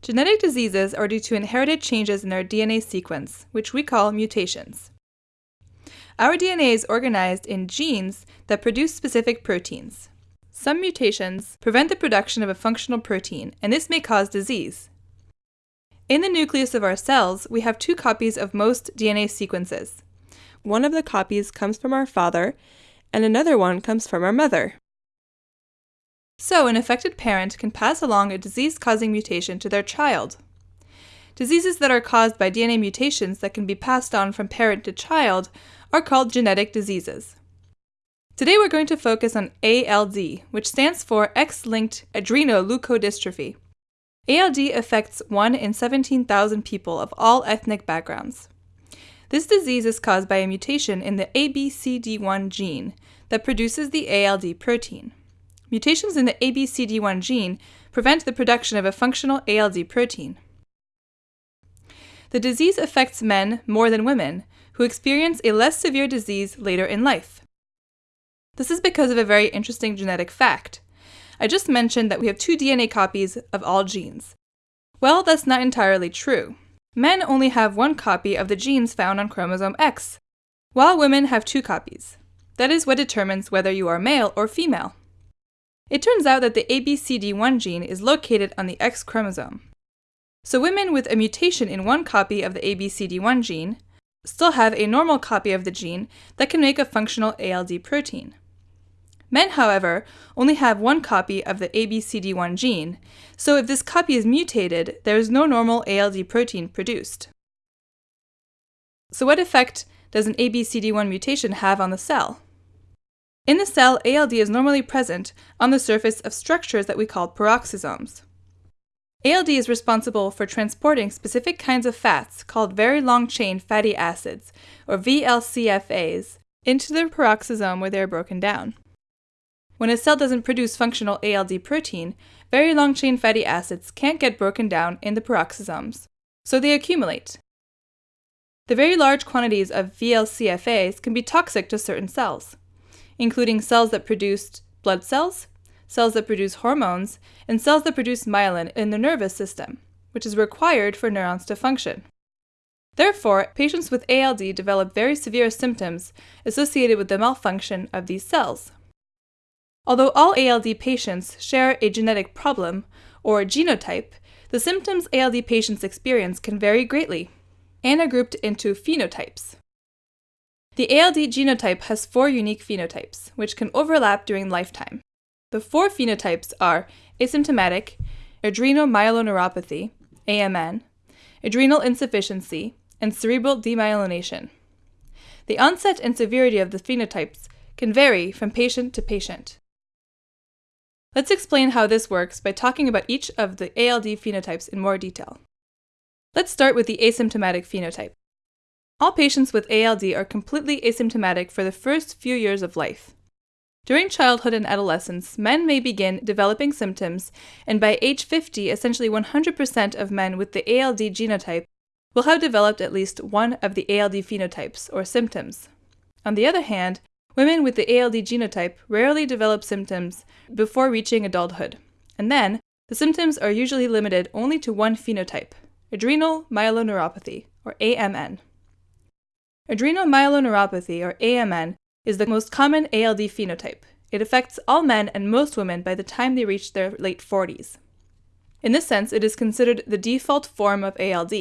Genetic diseases are due to inherited changes in our DNA sequence, which we call mutations. Our DNA is organized in genes that produce specific proteins. Some mutations prevent the production of a functional protein, and this may cause disease. In the nucleus of our cells, we have two copies of most DNA sequences. One of the copies comes from our father, and another one comes from our mother. So, an affected parent can pass along a disease causing mutation to their child. Diseases that are caused by DNA mutations that can be passed on from parent to child are called genetic diseases. Today we're going to focus on ALD, which stands for X-linked adrenoleukodystrophy. ALD affects 1 in 17,000 people of all ethnic backgrounds. This disease is caused by a mutation in the ABCD1 gene that produces the ALD protein. Mutations in the ABCD1 gene prevent the production of a functional ALD protein. The disease affects men more than women, who experience a less severe disease later in life. This is because of a very interesting genetic fact. I just mentioned that we have two DNA copies of all genes. Well, that's not entirely true. Men only have one copy of the genes found on chromosome X, while women have two copies. That is what determines whether you are male or female. It turns out that the ABCD1 gene is located on the X chromosome. So women with a mutation in one copy of the ABCD1 gene still have a normal copy of the gene that can make a functional ALD protein. Men, however, only have one copy of the ABCD1 gene, so if this copy is mutated, there is no normal ALD protein produced. So what effect does an ABCD1 mutation have on the cell? In the cell, ALD is normally present on the surface of structures that we call peroxisomes. ALD is responsible for transporting specific kinds of fats called very long chain fatty acids, or VLCFAs, into the peroxisome where they are broken down. When a cell doesn't produce functional ALD protein, very long chain fatty acids can't get broken down in the peroxisomes, so they accumulate. The very large quantities of VLCFAs can be toxic to certain cells, including cells that produce blood cells, cells that produce hormones, and cells that produce myelin in the nervous system, which is required for neurons to function. Therefore, patients with ALD develop very severe symptoms associated with the malfunction of these cells. Although all ALD patients share a genetic problem, or genotype, the symptoms ALD patients experience can vary greatly and are grouped into phenotypes. The ALD genotype has four unique phenotypes, which can overlap during lifetime. The four phenotypes are asymptomatic, adrenomyeloneuropathy, AMN, adrenal insufficiency, and cerebral demyelination. The onset and severity of the phenotypes can vary from patient to patient. Let's explain how this works by talking about each of the ALD phenotypes in more detail. Let's start with the asymptomatic phenotype. All patients with ALD are completely asymptomatic for the first few years of life. During childhood and adolescence, men may begin developing symptoms, and by age 50, essentially 100% of men with the ALD genotype will have developed at least one of the ALD phenotypes or symptoms. On the other hand, women with the ALD genotype rarely develop symptoms before reaching adulthood, and then the symptoms are usually limited only to one phenotype, adrenal myeloneuropathy, or AMN. Adrenal myeloneuropathy, or AMN, is the most common ALD phenotype. It affects all men and most women by the time they reach their late 40s. In this sense, it is considered the default form of ALD.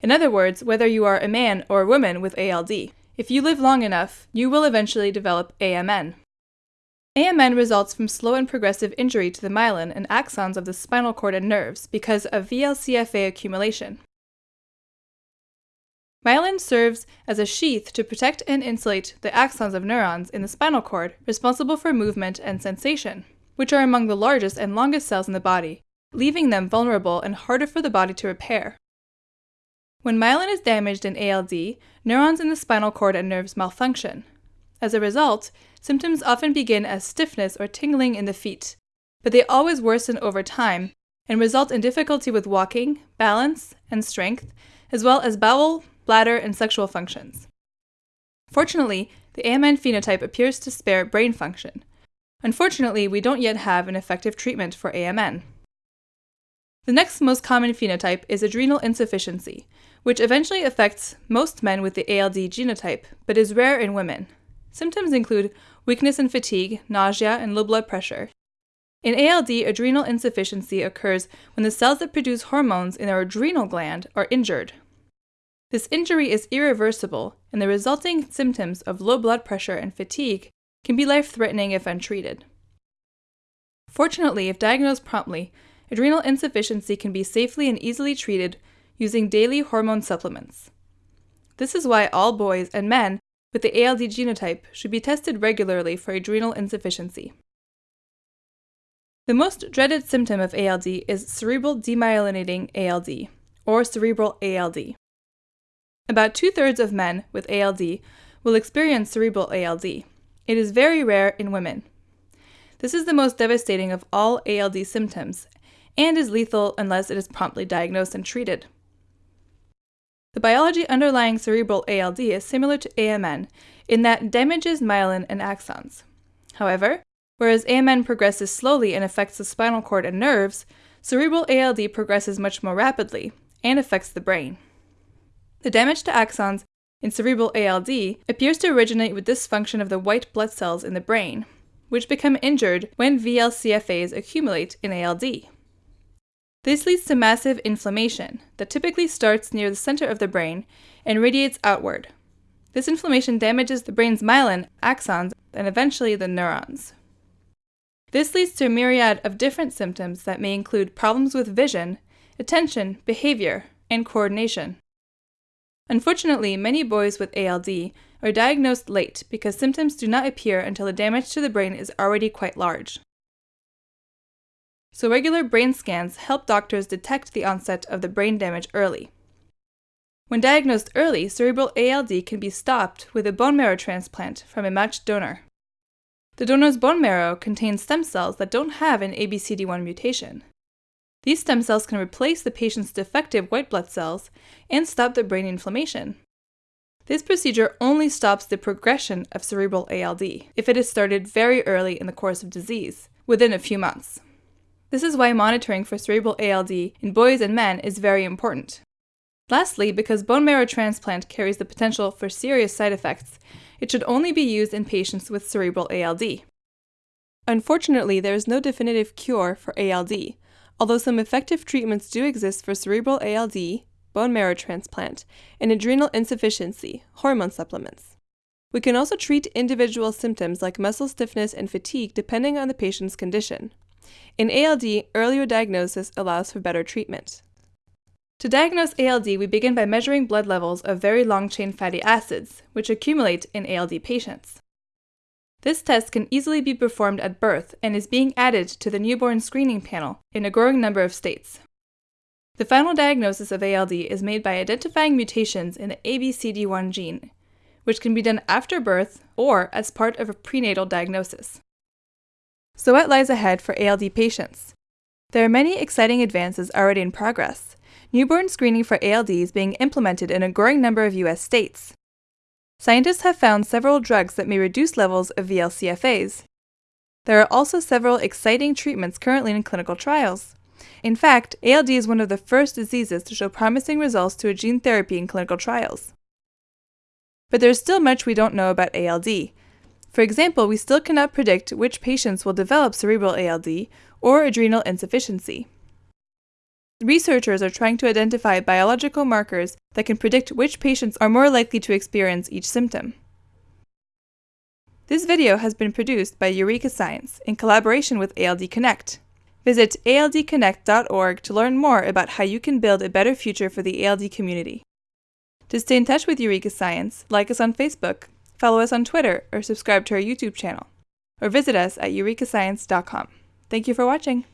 In other words, whether you are a man or a woman with ALD, if you live long enough, you will eventually develop AMN. AMN results from slow and progressive injury to the myelin and axons of the spinal cord and nerves because of VLCFA accumulation. Myelin serves as a sheath to protect and insulate the axons of neurons in the spinal cord responsible for movement and sensation, which are among the largest and longest cells in the body, leaving them vulnerable and harder for the body to repair. When myelin is damaged in ALD, neurons in the spinal cord and nerves malfunction. As a result, symptoms often begin as stiffness or tingling in the feet, but they always worsen over time and result in difficulty with walking, balance, and strength, as well as bowel, bladder, and sexual functions. Fortunately, the AMN phenotype appears to spare brain function. Unfortunately, we don't yet have an effective treatment for AMN. The next most common phenotype is adrenal insufficiency, which eventually affects most men with the ALD genotype, but is rare in women. Symptoms include weakness and fatigue, nausea, and low blood pressure. In ALD, adrenal insufficiency occurs when the cells that produce hormones in our adrenal gland are injured. This injury is irreversible, and the resulting symptoms of low blood pressure and fatigue can be life threatening if untreated. Fortunately, if diagnosed promptly, adrenal insufficiency can be safely and easily treated using daily hormone supplements. This is why all boys and men with the ALD genotype should be tested regularly for adrenal insufficiency. The most dreaded symptom of ALD is cerebral demyelinating ALD, or cerebral ALD. About two thirds of men with ALD will experience cerebral ALD. It is very rare in women. This is the most devastating of all ALD symptoms and is lethal unless it is promptly diagnosed and treated. The biology underlying cerebral ALD is similar to AMN in that damages myelin and axons. However, whereas AMN progresses slowly and affects the spinal cord and nerves, cerebral ALD progresses much more rapidly and affects the brain. The damage to axons in cerebral ALD appears to originate with dysfunction of the white blood cells in the brain, which become injured when VLCFAs accumulate in ALD. This leads to massive inflammation that typically starts near the center of the brain and radiates outward. This inflammation damages the brain's myelin, axons, and eventually the neurons. This leads to a myriad of different symptoms that may include problems with vision, attention, behavior, and coordination. Unfortunately, many boys with ALD are diagnosed late because symptoms do not appear until the damage to the brain is already quite large so regular brain scans help doctors detect the onset of the brain damage early. When diagnosed early, cerebral ALD can be stopped with a bone marrow transplant from a matched donor. The donor's bone marrow contains stem cells that don't have an ABCD1 mutation. These stem cells can replace the patient's defective white blood cells and stop the brain inflammation. This procedure only stops the progression of cerebral ALD if it is started very early in the course of disease, within a few months. This is why monitoring for cerebral ALD in boys and men is very important. Lastly, because bone marrow transplant carries the potential for serious side effects, it should only be used in patients with cerebral ALD. Unfortunately, there is no definitive cure for ALD, although some effective treatments do exist for cerebral ALD, bone marrow transplant, and adrenal insufficiency, hormone supplements. We can also treat individual symptoms like muscle stiffness and fatigue depending on the patient's condition. In ALD, earlier diagnosis allows for better treatment. To diagnose ALD, we begin by measuring blood levels of very long-chain fatty acids, which accumulate in ALD patients. This test can easily be performed at birth and is being added to the newborn screening panel in a growing number of states. The final diagnosis of ALD is made by identifying mutations in the ABCD1 gene, which can be done after birth or as part of a prenatal diagnosis. So what lies ahead for ALD patients? There are many exciting advances already in progress. Newborn screening for ALD is being implemented in a growing number of US states. Scientists have found several drugs that may reduce levels of VLCFAs. There are also several exciting treatments currently in clinical trials. In fact, ALD is one of the first diseases to show promising results to a gene therapy in clinical trials. But there's still much we don't know about ALD, for example, we still cannot predict which patients will develop cerebral ALD or adrenal insufficiency. Researchers are trying to identify biological markers that can predict which patients are more likely to experience each symptom. This video has been produced by Eureka Science in collaboration with ALD Connect. Visit aldconnect.org to learn more about how you can build a better future for the ALD community. To stay in touch with Eureka Science, like us on Facebook follow us on Twitter, or subscribe to our YouTube channel, or visit us at eurekascience.com. Thank you for watching.